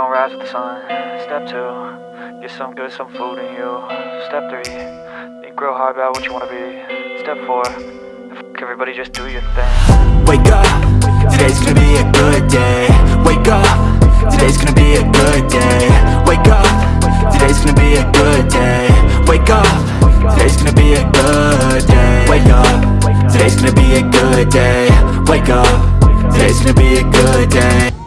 gonna rise with the sun. Step two, get some good, some food in you. Step three, think real hard about what you wanna be. Step four, everybody just do your thing. Wake up, today's gonna be a good day Wake up, today's gonna be a good day Wake up, today's gonna be a good day Wake up, today's gonna be a good day Wake up, today's gonna be a good day Wake up, today's gonna be a good day